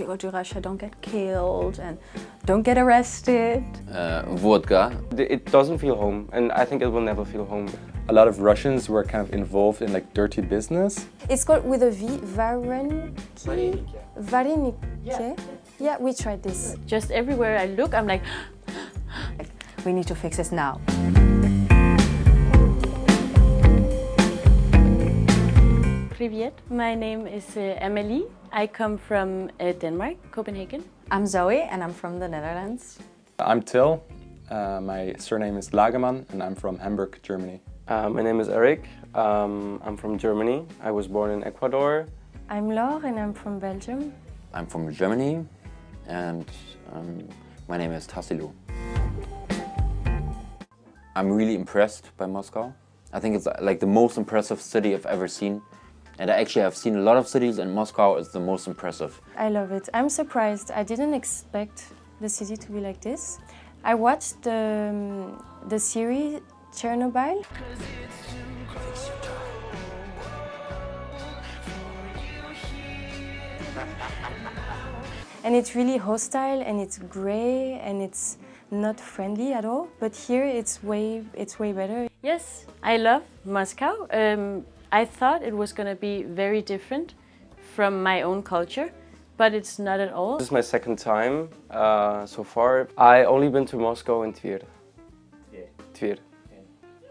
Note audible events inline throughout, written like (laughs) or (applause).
you go to Russia, don't get killed and don't get arrested. Uh, vodka. It doesn't feel home, and I think it will never feel home. A lot of Russians were kind of involved in like dirty business. It's called with a V, Vareniki. Vareniki. Yeah. yeah, we tried this. Just everywhere I look, I'm like, (gasps) we need to fix this now. Privyet. My name is uh, Amelie. I come from uh, Denmark, Copenhagen. I'm Zoe and I'm from the Netherlands. I'm Till. Uh, my surname is Lagerman and I'm from Hamburg, Germany. Uh, my name is Eric. Um, I'm from Germany. I was born in Ecuador. I'm Laure and I'm from Belgium. I'm from Germany and um, my name is Tassilo. I'm really impressed by Moscow. I think it's like the most impressive city I've ever seen. And I actually have seen a lot of cities and Moscow is the most impressive. I love it. I'm surprised. I didn't expect the city to be like this. I watched the, um, the series Chernobyl. and it's really hostile and it's gray and it's not friendly at all. But here it's way, it's way better. Yes, I love Moscow. Um, I thought it was going to be very different from my own culture, but it's not at all. This is my second time uh, so far. I only been to Moscow and Tver. Yeah. Tver.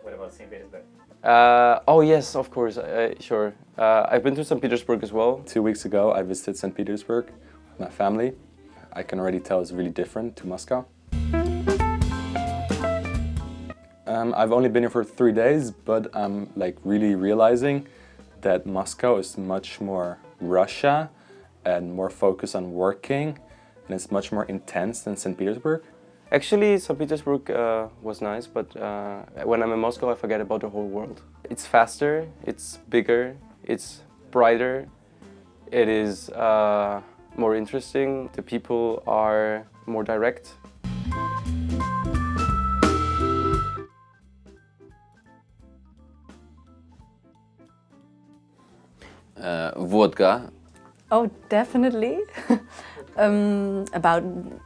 What about St. Petersburg? Uh, oh yes, of course, uh, sure. Uh, I've been to St. Petersburg as well. Two weeks ago I visited St. Petersburg with my family. I can already tell it's really different to Moscow. Um, I've only been here for three days, but I'm like really realizing that Moscow is much more Russia and more focused on working and it's much more intense than St. Petersburg. Actually, St. Petersburg uh, was nice, but uh, when I'm in Moscow, I forget about the whole world. It's faster, it's bigger, it's brighter, it is uh, more interesting, the people are more direct. Uh, vodka. Oh, definitely. (laughs) um, about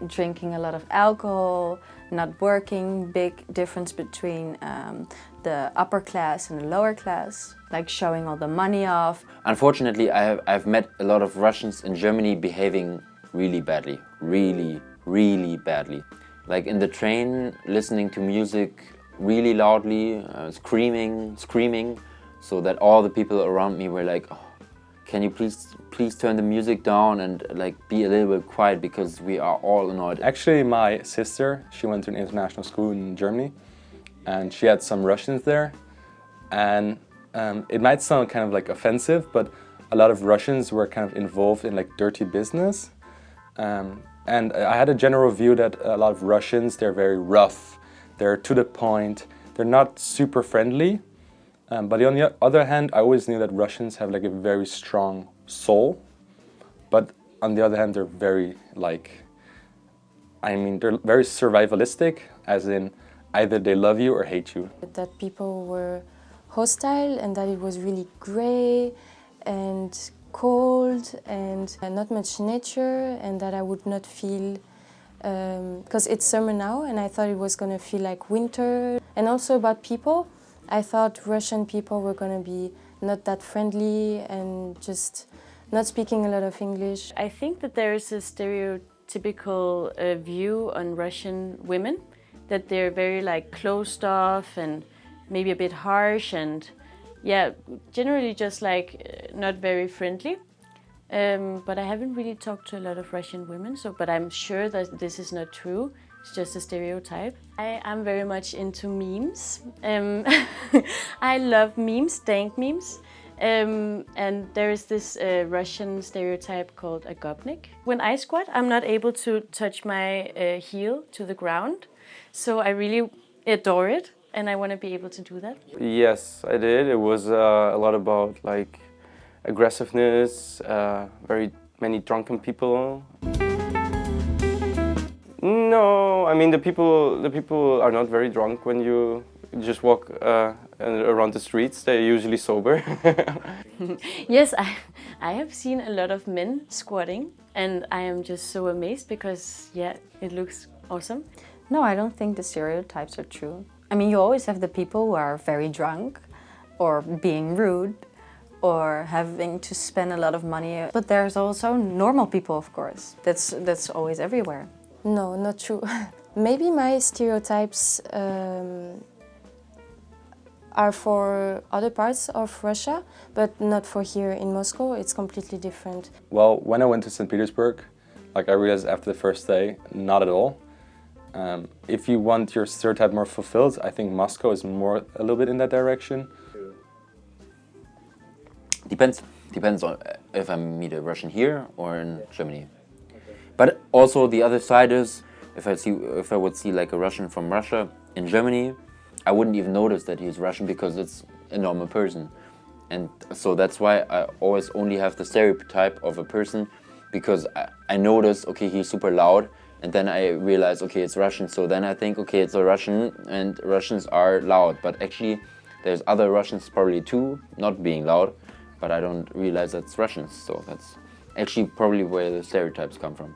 drinking a lot of alcohol, not working, big difference between um, the upper class and the lower class, like showing all the money off. Unfortunately, I have, I've met a lot of Russians in Germany behaving really badly, really, really badly. Like in the train, listening to music really loudly, uh, screaming, screaming, so that all the people around me were like, oh, can you please please turn the music down and like be a little bit quiet because we are all annoyed. Actually, my sister, she went to an international school in Germany and she had some Russians there and um, it might sound kind of like offensive, but a lot of Russians were kind of involved in like dirty business. Um, and I had a general view that a lot of Russians, they're very rough, they're to the point, they're not super friendly. Um, but on the other hand, I always knew that Russians have like a very strong soul. But on the other hand, they're very like, I mean, they're very survivalistic, as in either they love you or hate you. That people were hostile and that it was really grey and cold and not much nature and that I would not feel because um, it's summer now and I thought it was going to feel like winter and also about people I thought Russian people were going to be not that friendly and just not speaking a lot of English. I think that there is a stereotypical uh, view on Russian women, that they're very like closed off and maybe a bit harsh and yeah, generally just like uh, not very friendly. Um, but I haven't really talked to a lot of Russian women, so but I'm sure that this is not true. It's just a stereotype. I am very much into memes. Um, (laughs) I love memes, dank memes. Um, and there is this uh, Russian stereotype called a gopnik. When I squat, I'm not able to touch my uh, heel to the ground. So I really adore it and I want to be able to do that. Yes, I did. It was uh, a lot about like aggressiveness, uh, very many drunken people. No, I mean the people the people are not very drunk when you just walk uh, around the streets. They're usually sober. (laughs) yes, I I have seen a lot of men squatting And I am just so amazed because, yeah, it looks awesome. No, I don't think the stereotypes are true. I mean, you always have the people who are very drunk or being rude or having to spend a lot of money. But there's also normal people, of course. That's, that's always everywhere. No, not true. (laughs) Maybe my stereotypes um, are for other parts of Russia, but not for here in Moscow. It's completely different. Well, when I went to St. Petersburg, like I realized after the first day, not at all. Um, if you want your stereotype more fulfilled, I think Moscow is more a little bit in that direction. Depends. Depends on if I meet a Russian here or in Germany. But also the other side is, if I see, if I would see like a Russian from Russia in Germany, I wouldn't even notice that he's Russian because it's a normal person. And so that's why I always only have the stereotype of a person because I, I notice, okay, he's super loud and then I realize, okay, it's Russian. So then I think, okay, it's a Russian and Russians are loud. But actually, there's other Russians probably too, not being loud, but I don't realize that's Russians. So that's actually probably where the stereotypes come from.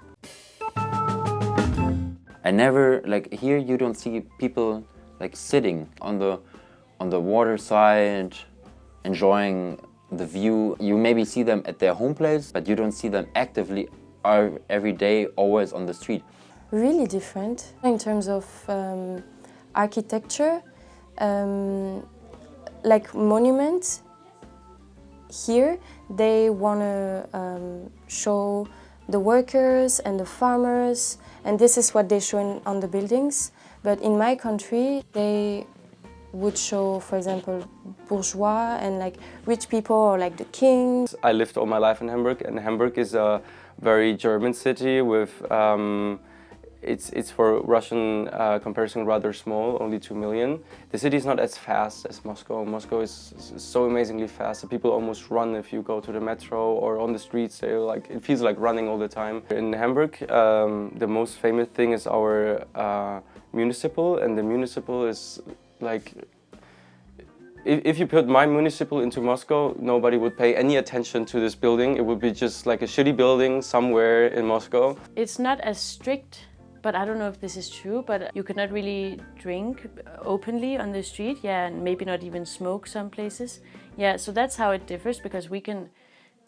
I never, like here you don't see people like sitting on the on the water side, enjoying the view. You maybe see them at their home place, but you don't see them actively every day, always on the street. Really different in terms of um, architecture, um, like monuments. Here, they want to um, show the workers and the farmers, and this is what they show in, on the buildings. But in my country, they would show, for example, bourgeois and like rich people or like the kings. I lived all my life in Hamburg and Hamburg is a very German city with um, it's, it's for Russian uh, comparison rather small, only 2 million. The city is not as fast as Moscow. Moscow is, so amazingly fast. People almost run if you go to the metro or on the streets. They like It feels like running all the time. In Hamburg, um, the most famous thing is our uh, municipal and the municipal is like if you put my municipal into Moscow, nobody would pay any attention to this building. It would be just like a shitty building somewhere in Moscow. It's not as strict, but I don't know if this is true, but you cannot really drink openly on the street. Yeah, and maybe not even smoke some places. Yeah, so that's how it differs because we can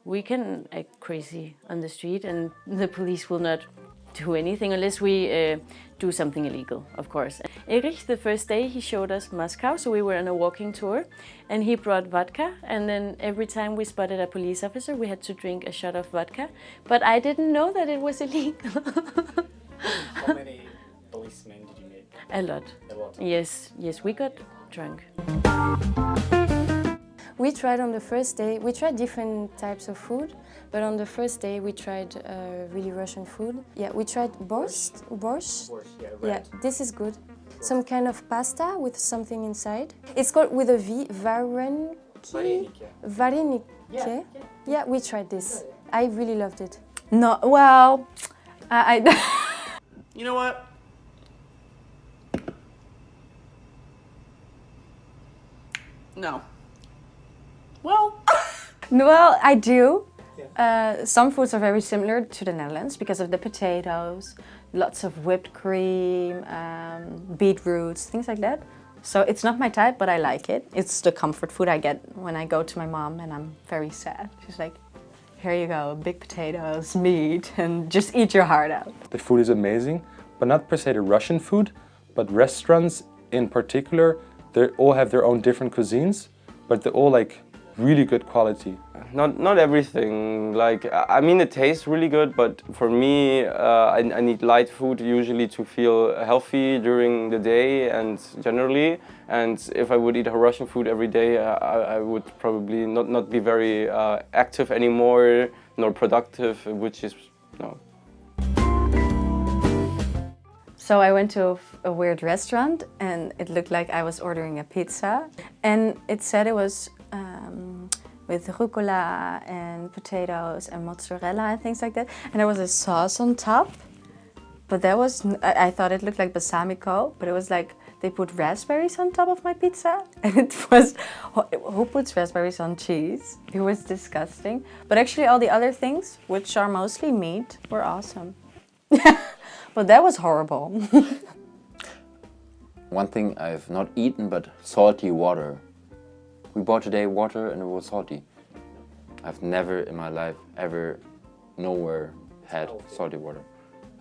we can act crazy on the street and the police will not do anything unless we uh, do something illegal, of course. Erich, the first day, he showed us Moscow, so we were on a walking tour, and he brought vodka, and then every time we spotted a police officer, we had to drink a shot of vodka, but I didn't know that it was illegal. (laughs) How many policemen did you meet? A lot. A lot. Yes, yes, we got drunk. We tried on the first day, we tried different types of food, but on the first day we tried uh, really Russian food. Yeah, we tried borscht. Borscht. Borscht, yeah, Yeah, this is good. Some kind of pasta with something inside. It's called with a V, vareniki. Vareniki. Vareniki. Yeah, Yeah, we tried this. I really loved it. No, well, I, I (laughs) You know what? No. Well, (laughs) well, I do. Uh, some foods are very similar to the Netherlands because of the potatoes, lots of whipped cream, um, beetroots, things like that. So it's not my type, but I like it. It's the comfort food I get when I go to my mom and I'm very sad. She's like, here you go, big potatoes, meat, and just eat your heart out. The food is amazing, but not per se the Russian food, but restaurants in particular, they all have their own different cuisines, but they're all like really good quality. Not not everything. Like I mean, it tastes really good, but for me, uh, I, I need light food usually to feel healthy during the day and generally. And if I would eat Russian food every day, I, I would probably not not be very uh, active anymore, nor productive, which is no. So I went to a weird restaurant and it looked like I was ordering a pizza. And it said it was um, with rucola and potatoes and mozzarella and things like that. And there was a sauce on top. But that was, I thought it looked like balsamico, but it was like they put raspberries on top of my pizza (laughs) and it was, who puts raspberries on cheese? It was disgusting. But actually all the other things, which are mostly meat, were awesome. (laughs) but that was horrible. (laughs) One thing I've not eaten, but salty water. We bought today water and it was salty. I've never in my life ever nowhere had salty water.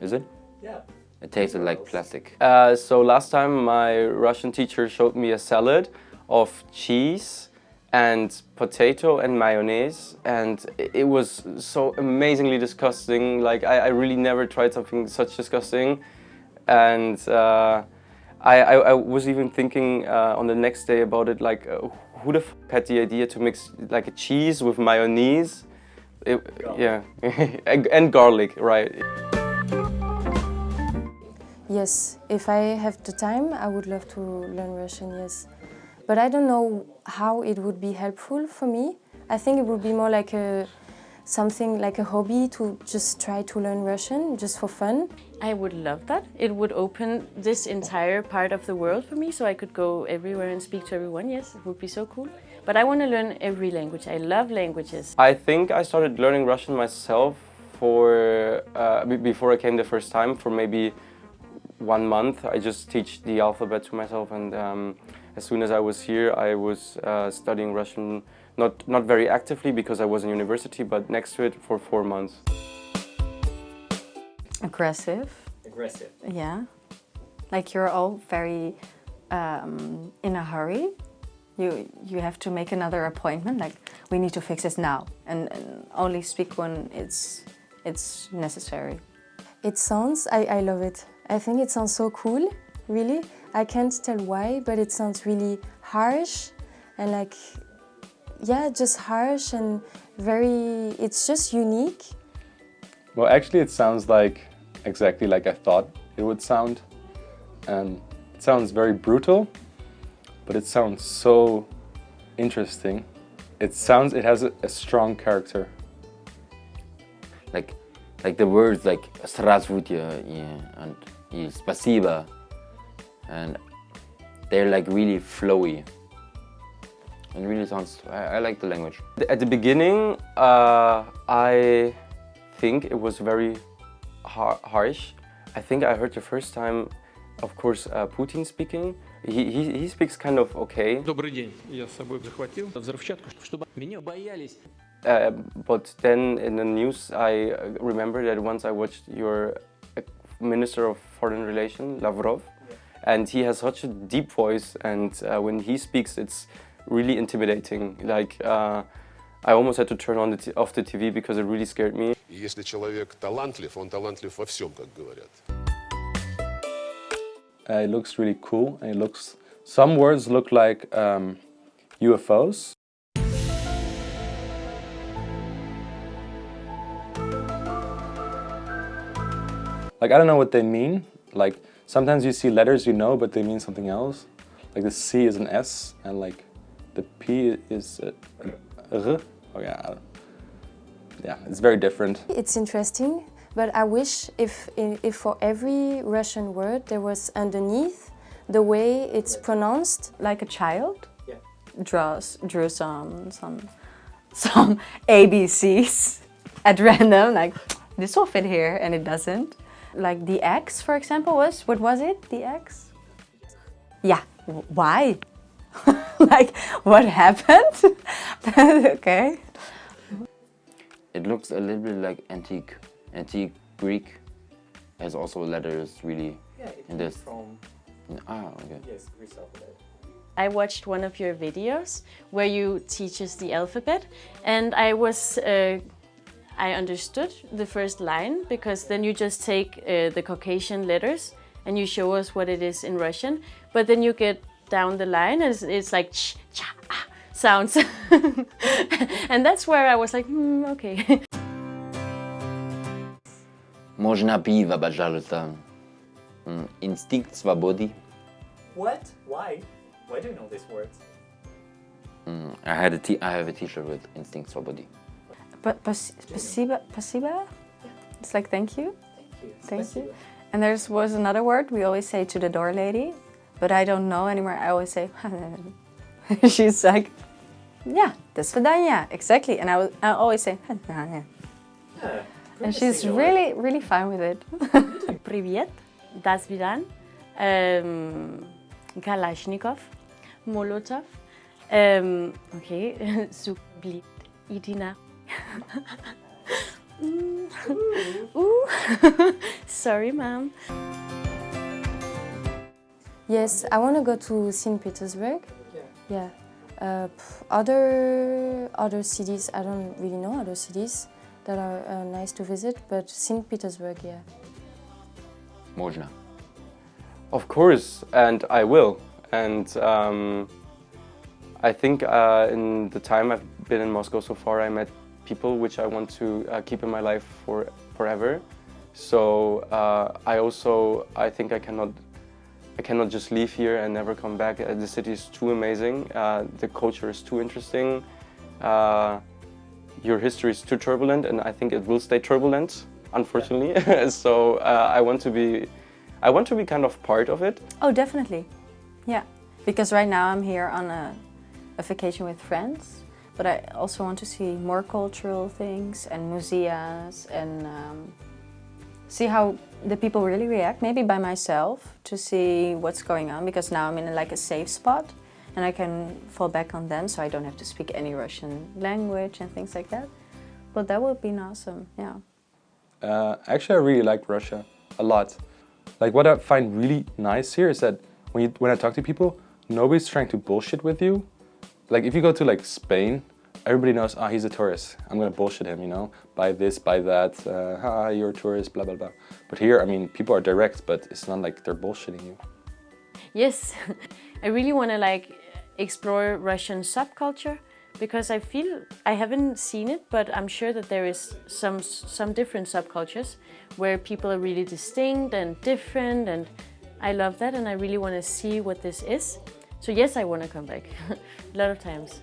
Is it? Yeah. It tasted like plastic. Uh, so last time my Russian teacher showed me a salad of cheese and potato and mayonnaise and it was so amazingly disgusting like I, I really never tried something such disgusting and uh, I, I, I, was even thinking uh, on the next day about it like uh, who the f had the idea to mix like a cheese with mayonnaise it, yeah (laughs) and garlic right Yes, if I have the time, I would love to learn Russian, yes. But I don't know how it would be helpful for me. I think it would be more like a something like a hobby to just try to learn Russian just for fun. I would love that. It would open this entire part of the world for me so I could go everywhere and speak to everyone. Yes, it would be so cool. But I want to learn every language. I love languages. I think I started learning Russian myself for uh, before I came the first time for maybe one month. I just teach the alphabet to myself and um, as soon as I was here I was uh, studying Russian not, not very actively because I was in university but next to it for four months. Aggressive. Aggressive. Yeah. Like you're all very um, in a hurry. You, you have to make another appointment, like we need to fix this now and, and only speak when it's, it's necessary. It sounds, I, I love it. I think it sounds so cool, really. I can't tell why, but it sounds really harsh and like, yeah, just harsh and very, it's just unique. Well, actually it sounds like exactly like I thought it would sound. And it sounds very brutal, but it sounds so interesting. It sounds, it has a, a strong character. Like, like the words like Strasvutia yeah, and Spasiba and they're like really flowy. and really sounds I, I like the language at the beginning uh, I think it was very har harsh I think I heard the first time of course uh, Putin speaking he, he, he speaks kind of okay Добрый день. Я с собой захватил взрывчатку, чтобы меня боялись. Uh, but then in the news I remember that once I watched your Minister of Foreign Relations, Lavrov, yeah. and he has such a deep voice and uh, when he speaks it's really intimidating. Like uh, I almost had to turn on the off the TV because it really scared me. Если человек талантлив, он талантлив во всем, как говорят. Uh, it looks really cool and it looks, some words look like um, UFOs. Like, I don't know what they mean. Like, sometimes you see letters you know, but they mean something else. Like, the C is an S, and like, the P is a, a R. Oh, yeah. Yeah, it's very different. It's interesting, but I wish if, if for every Russian word there was underneath the way it's pronounced. Like a child? Yeah. Draws, drew some, some, some (laughs) ABCs at random, like, this will fit here, and it doesn't. Like the X, for example, was, what was it, the X? Yeah, why? (laughs) like, what happened? (laughs) okay. It looks a little bit like antique, antique Greek. Has also letters really yeah, it in this. From ah, okay. yes, Greece alphabet. I watched one of your videos where you teach us the alphabet and I was uh, I understood the first line because then you just take uh, the Caucasian letters and you show us what it is in Russian. But then you get down the line and it's, it's like ch, cha, ah, sounds. (laughs) and that's where I was like, hmm, okay. (laughs) Можно пиво, пожалуйста. Инстинкт свободы. What? Why? Why do you know these words? Mm, I had a t I have a t-shirt with Instinct свободы. But pasiba, pasiba? It's like thank you. Thank you. Thank Спасибо. you. And there was another word we always say to the door lady. but I don't know anymore. I always say, (laughs) she's like, yeah, до свидания, exactly. And I, was, I always say, yeah. and she's really, really fine with it. (laughs) Привет, до свидания, um, Kalashnikov, Molotov, um, okay, (laughs) Sublit, Idina. Ooh. Sorry, ma'am. Yes, I want to go to St. Petersburg. Yeah. Yeah. Uh, other other cities, I don't really know other cities that are uh, nice to visit, but St. Petersburg, yeah. Można. Of course, and I will. And um, I think uh, in the time I've been in Moscow so far, I met people which I want to uh, keep in my life for forever. So uh, I also, I think I cannot, I cannot just leave here and never come back. Uh, the city is too amazing. Uh, the culture is too interesting. Uh, your history is too turbulent, and I think it will stay turbulent, unfortunately. (laughs) so uh, I want to be, I want to be kind of part of it. Oh, definitely. Yeah, because right now I'm here on a, a vacation with friends, but I also want to see more cultural things and museums and um, see how the people really react, maybe by myself, to see what's going on, because now I'm in like a safe spot and I can fall back on them so I don't have to speak any Russian language and things like that. But that would be awesome, yeah. Uh, actually, I really like Russia a lot. Like what I find really nice here is that when, you, when I talk to people, nobody's trying to bullshit with you. Like if you go to like Spain, everybody knows, ah, oh, he's a tourist. I'm gonna bullshit him, you know? Buy this, buy that, uh, ah, you're a tourist, blah, blah, blah. But here, I mean, people are direct, but it's not like they're bullshitting you. Yes, (laughs) I really wanna like explore Russian subculture because I feel I haven't seen it, but I'm sure that there is some some different subcultures where people are really distinct and different, and I love that, and I really want to see what this is. So yes, I want to come back (laughs) a lot of times.